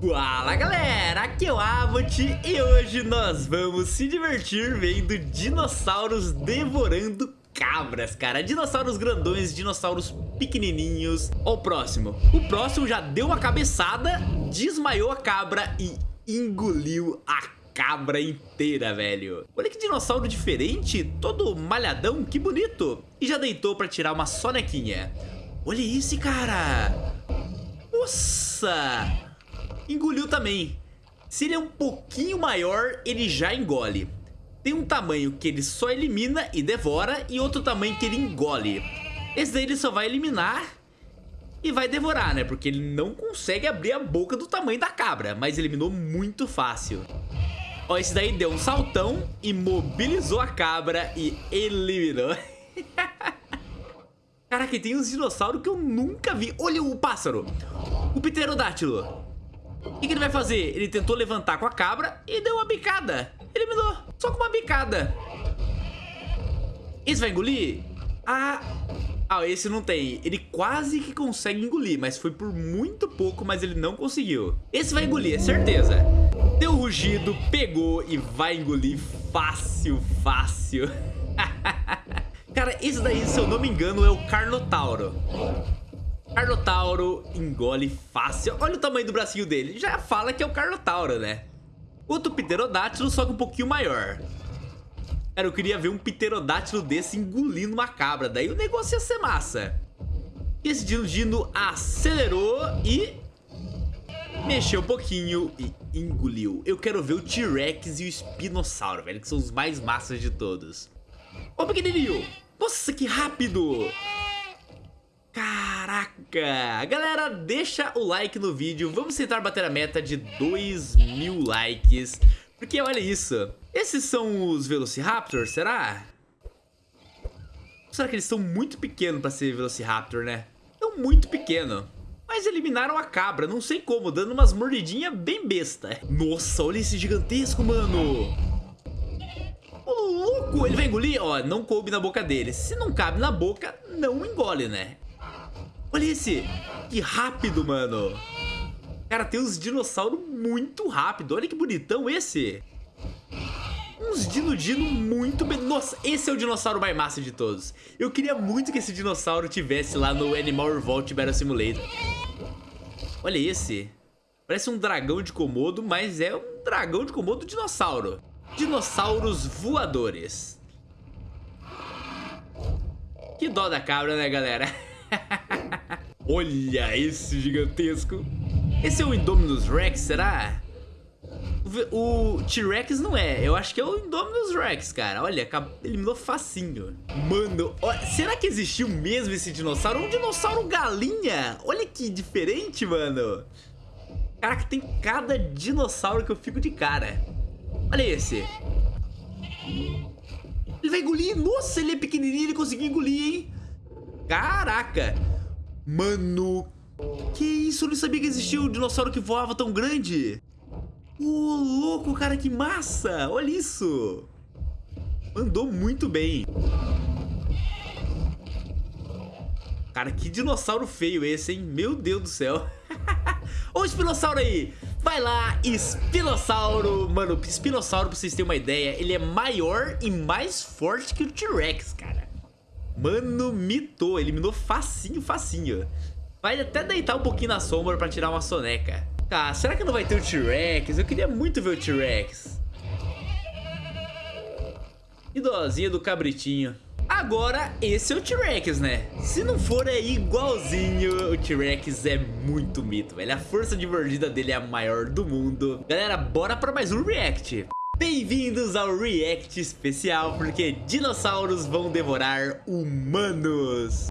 Fala galera, aqui é o Avot e hoje nós vamos se divertir vendo dinossauros devorando cabras, cara. Dinossauros grandões, dinossauros pequenininhos. Ó o próximo, o próximo já deu uma cabeçada, desmaiou a cabra e engoliu a cabra inteira, velho. Olha que dinossauro diferente, todo malhadão, que bonito. E já deitou pra tirar uma sonequinha. Olha esse, cara. Nossa engoliu também. Se ele é um pouquinho maior, ele já engole. Tem um tamanho que ele só elimina e devora e outro tamanho que ele engole. Esse daí ele só vai eliminar e vai devorar, né? Porque ele não consegue abrir a boca do tamanho da cabra, mas eliminou muito fácil. Ó, esse daí deu um saltão, imobilizou a cabra e eliminou. Caraca, tem uns dinossauros que eu nunca vi. Olha o pássaro, o pterodátilo. O que, que ele vai fazer? Ele tentou levantar com a cabra e deu uma bicada. Eliminou. Só com uma bicada. Esse vai engolir? Ah... Ah, esse não tem. Ele quase que consegue engolir, mas foi por muito pouco, mas ele não conseguiu. Esse vai engolir, é certeza. Deu rugido, pegou e vai engolir fácil, fácil. Cara, esse daí, se eu não me engano, é o Carnotauro. Carnotauro engole fácil. Olha o tamanho do bracinho dele. Já fala que é o Carnotauro, né? Outro pterodátilo, só que um pouquinho maior. Cara, eu queria ver um pterodátilo desse engolindo uma cabra. Daí o negócio ia ser massa. E esse Dino acelerou e... Mexeu um pouquinho e engoliu. Eu quero ver o T-Rex e o Espinossauro, velho. Que são os mais massas de todos. Ô, pequenininho. Nossa, que rápido. Galera, deixa o like no vídeo. Vamos tentar bater a meta de 2 mil likes. Porque olha isso. Esses são os Velociraptors, será? Será que eles são muito pequenos pra ser Velociraptor, né? São muito pequeno. Mas eliminaram a cabra, não sei como, dando umas mordidinhas bem besta. Nossa, olha esse gigantesco, mano. Ô, louco, ele vai engolir? Ó, não coube na boca dele. Se não cabe na boca, não engole, né? Olha esse. Que rápido, mano. Cara, tem uns dinossauros muito rápido. Olha que bonitão esse. Uns dino-dino muito... Nossa, esse é o dinossauro mais massa de todos. Eu queria muito que esse dinossauro tivesse lá no Animal Revolt Battle Simulator. Olha esse. Parece um dragão de Komodo, mas é um dragão de Komodo dinossauro. Dinossauros voadores. Que dó da cabra, né, galera? Olha esse gigantesco. Esse é o Indominus Rex, será? O T-Rex não é, eu acho que é o Indominus Rex, cara. Olha, eliminou facinho. Mano, será que existiu mesmo esse dinossauro? Um dinossauro galinha. Olha que diferente, mano. Caraca, tem cada dinossauro que eu fico de cara. Olha esse. Ele vai engolir. Nossa, ele é pequenininho, ele conseguiu engolir, hein? Caraca! Mano, que isso? Eu não sabia que existia um dinossauro que voava tão grande. Ô, oh, louco, cara, que massa! Olha isso! Andou muito bem. Cara, que dinossauro feio esse, hein? Meu Deus do céu. Ô, espinossauro aí! Vai lá, espinossauro! Mano, espinossauro, pra vocês terem uma ideia, ele é maior e mais forte que o T-Rex, cara. Mano, mitou. Eliminou facinho, facinho. Vai até deitar um pouquinho na sombra pra tirar uma soneca. Tá, será que não vai ter o T-Rex? Eu queria muito ver o T-Rex. Idosinha do cabritinho. Agora, esse é o T-Rex, né? Se não for é igualzinho, o T-Rex é muito mito, velho. A força de mordida dele é a maior do mundo. Galera, bora pra mais um React. Bem-vindos ao React especial, porque dinossauros vão devorar humanos.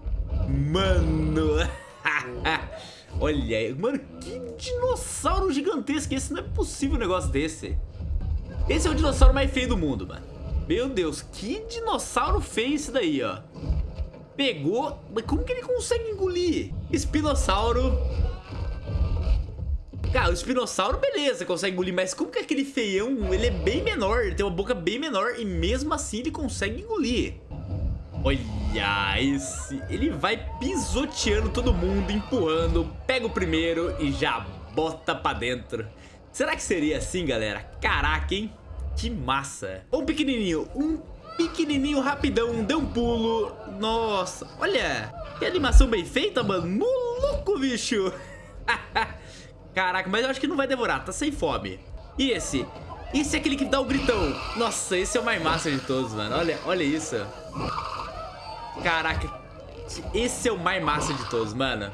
Mano. Olha, mano, que dinossauro gigantesco. Esse não é possível um negócio desse. Esse é o dinossauro mais feio do mundo, mano. Meu Deus, que dinossauro feio esse daí, ó. Pegou, mas como que ele consegue engolir? Espinossauro Cara, o espinossauro, beleza, consegue engolir, mas como que aquele feião, ele é bem menor, ele tem uma boca bem menor e mesmo assim ele consegue engolir. Olha esse, ele vai pisoteando todo mundo, empurrando, pega o primeiro e já bota pra dentro. Será que seria assim, galera? Caraca, hein? Que massa. Um pequenininho, um pequenininho rapidão, deu um pulo. Nossa, olha. Que animação bem feita, mano. Maluco, bicho. Caraca, mas eu acho que não vai demorar, tá sem fome. E esse? Esse é aquele que dá o gritão. Nossa, esse é o mais massa de todos, mano. Olha, olha isso. Caraca. Esse é o mais massa de todos, mano.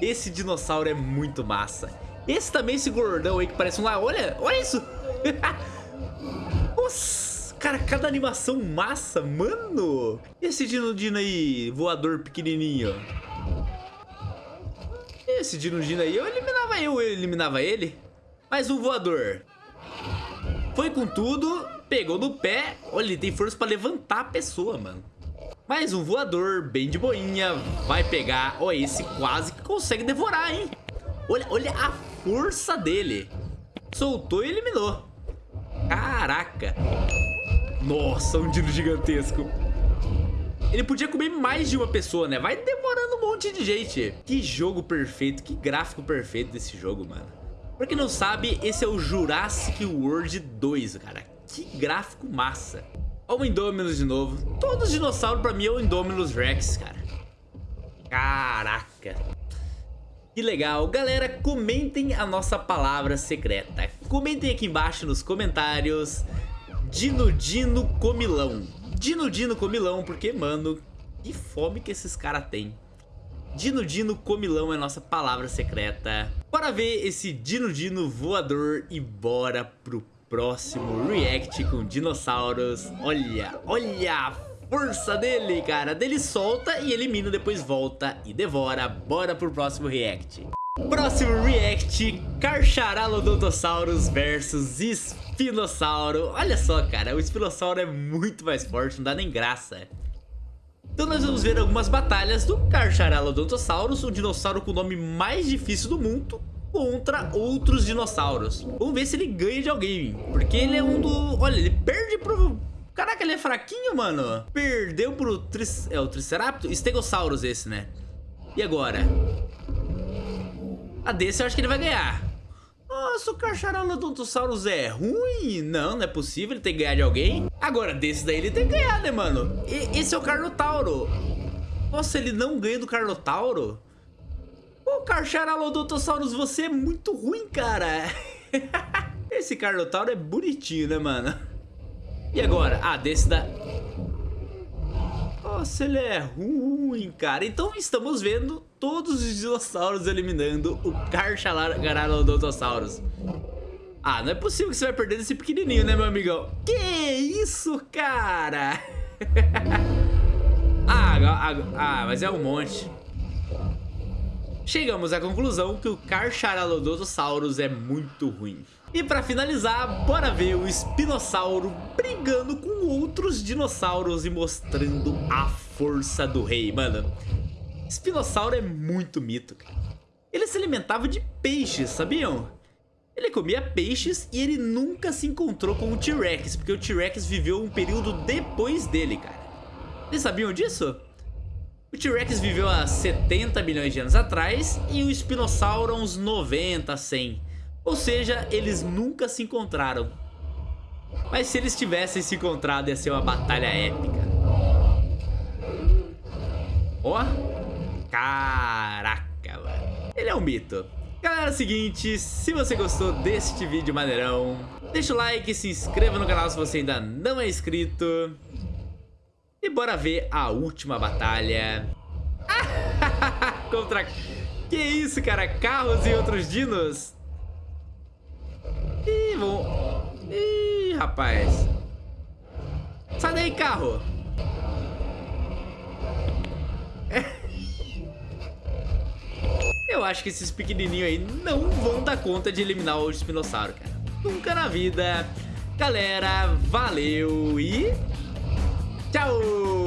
Esse dinossauro é muito massa. Esse também, esse gordão aí que parece um lá. Olha, olha isso. Nossa, cara, cada animação massa, mano. Esse Dino Dino aí, voador pequenininho. Esse Dino Dino aí, eu eliminava eu, eu eliminava ele. Mais um voador. Foi com tudo, pegou no pé. Olha, ele tem força pra levantar a pessoa, mano. Mais um voador, bem de boinha. Vai pegar. Ó, esse quase que consegue devorar, hein? Olha, olha a força dele. Soltou e eliminou. Caraca. Nossa, um dino gigantesco. Ele podia comer mais de uma pessoa, né? Vai demorando um monte de gente. Que jogo perfeito, que gráfico perfeito desse jogo, mano. Pra quem não sabe, esse é o Jurassic World 2, cara. Que gráfico massa. Olha o Indominus de novo. Todos os dinossauros pra mim é o Indominus Rex, cara. Caraca. Que legal. Galera, comentem a nossa palavra secreta. Comentem aqui embaixo nos comentários. Dino Dino Comilão. Dino Dino Comilão, porque, mano, que fome que esses caras têm. Dino Dino Comilão é nossa palavra secreta. Bora ver esse Dino Dino voador e bora pro próximo react com dinossauros. Olha, olha força dele, cara. Dele solta e elimina, depois volta e devora. Bora pro próximo react. Próximo react, Carcharalodontosaurus versus Espinossauro. Olha só, cara, o Espinossauro é muito mais forte, não dá nem graça. Então nós vamos ver algumas batalhas do Carcharalodontosaurus, o dinossauro com o nome mais difícil do mundo, contra outros dinossauros. Vamos ver se ele ganha de alguém, porque ele é um do... Olha, ele perde pro Caraca, ele é fraquinho, mano. Perdeu pro... Tri... É o Triceratops? Stegosaurus esse, né? E agora? A desse eu acho que ele vai ganhar. Nossa, o Carcharalodontosaurus é ruim? Não, não é possível ele ter ganhar de alguém. Agora, desse daí ele tem que ganhar, né, mano? E, esse é o Carnotauro. Nossa, ele não ganha do Carnotauro? Ô, Carcharalodontosaurus, você é muito ruim, cara. esse Carnotauro é bonitinho, né, mano? E agora? Ah, desse da... Nossa, ele é ruim, cara. Então estamos vendo todos os dinossauros eliminando o Carcharodontosaurus. Ah, não é possível que você vai perder desse pequenininho, né, meu amigão? Que isso, cara? ah, ah, mas é um monte. Chegamos à conclusão que o Carcharalodontosaurus é muito ruim. E pra finalizar, bora ver o espinossauro brigando com outros dinossauros e mostrando a força do rei, mano. Espinossauro é muito mito, cara. Ele se alimentava de peixes, sabiam? Ele comia peixes e ele nunca se encontrou com o T-Rex, porque o T-Rex viveu um período depois dele, cara. Vocês sabiam disso? O T-Rex viveu há 70 milhões de anos atrás e o espinossauro há uns 90, 100. Ou seja, eles nunca se encontraram. Mas se eles tivessem se encontrado, ia ser uma batalha épica. Ó. Oh. Caraca, mano. Ele é um mito. Galera, é o seguinte, se você gostou deste vídeo maneirão, deixa o like, se inscreva no canal se você ainda não é inscrito. E bora ver a última batalha. Contra... Que isso, cara? Carros e outros dinos? Ih, rapaz. Sai daí, carro. Eu acho que esses pequenininhos aí não vão dar conta de eliminar o espinossauro, cara. Nunca na vida. Galera, valeu e... Tchau!